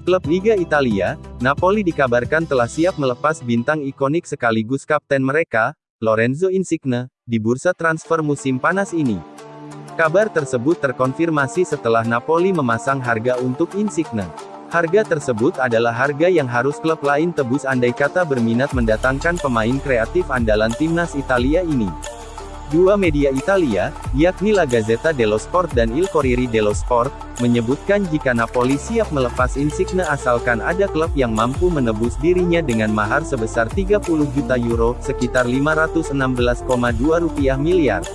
Klub Liga Italia, Napoli dikabarkan telah siap melepas bintang ikonik sekaligus kapten mereka, Lorenzo Insigne, di bursa transfer musim panas ini. Kabar tersebut terkonfirmasi setelah Napoli memasang harga untuk Insigne. Harga tersebut adalah harga yang harus klub lain tebus andai kata berminat mendatangkan pemain kreatif andalan timnas Italia ini. Dua media Italia, yakni La Gazzetta dello Sport dan Il Corriere dello Sport, menyebutkan jika Napoli siap melepas Insigne asalkan ada klub yang mampu menebus dirinya dengan mahar sebesar 30 juta euro, sekitar 516,2 rupiah miliar.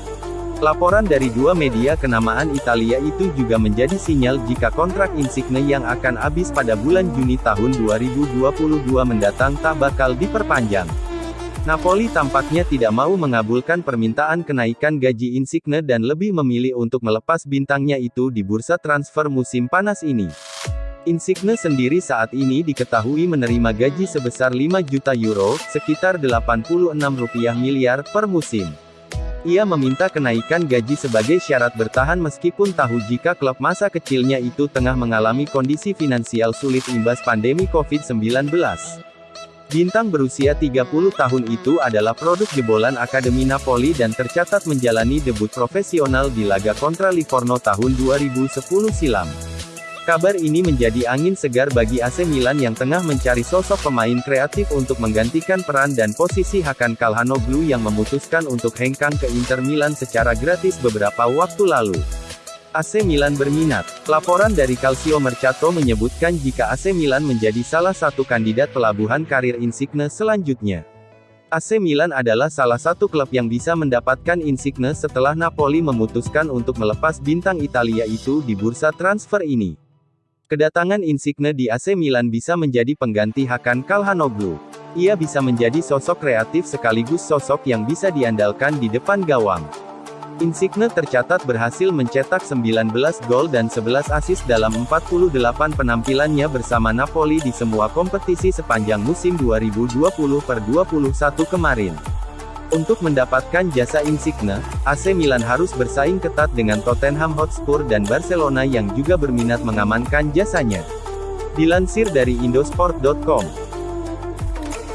Laporan dari dua media kenamaan Italia itu juga menjadi sinyal jika kontrak Insigne yang akan habis pada bulan Juni tahun 2022 mendatang tak bakal diperpanjang. Napoli tampaknya tidak mau mengabulkan permintaan kenaikan gaji Insigne dan lebih memilih untuk melepas bintangnya itu di bursa transfer musim panas ini. Insigne sendiri saat ini diketahui menerima gaji sebesar 5 juta euro, sekitar 86 rupiah miliar, per musim. Ia meminta kenaikan gaji sebagai syarat bertahan meskipun tahu jika klub masa kecilnya itu tengah mengalami kondisi finansial sulit imbas pandemi COVID-19. Bintang berusia 30 tahun itu adalah produk jebolan Akademi Napoli dan tercatat menjalani debut profesional di laga kontra Livorno tahun 2010 silam. Kabar ini menjadi angin segar bagi AC Milan yang tengah mencari sosok pemain kreatif untuk menggantikan peran dan posisi Hakan Calhanoglu yang memutuskan untuk hengkang ke Inter Milan secara gratis beberapa waktu lalu. AC Milan berminat. Laporan dari Calcio Mercato menyebutkan jika AC Milan menjadi salah satu kandidat pelabuhan karir Insigne selanjutnya. AC Milan adalah salah satu klub yang bisa mendapatkan Insigne setelah Napoli memutuskan untuk melepas bintang Italia itu di bursa transfer ini. Kedatangan Insigne di AC Milan bisa menjadi pengganti Hakan Calhanoglu. Ia bisa menjadi sosok kreatif sekaligus sosok yang bisa diandalkan di depan gawang. Insigne tercatat berhasil mencetak 19 gol dan 11 assist dalam 48 penampilannya bersama Napoli di semua kompetisi sepanjang musim 2020-21 kemarin. Untuk mendapatkan jasa Insigne, AC Milan harus bersaing ketat dengan Tottenham Hotspur dan Barcelona yang juga berminat mengamankan jasanya. Dilansir dari Indosport.com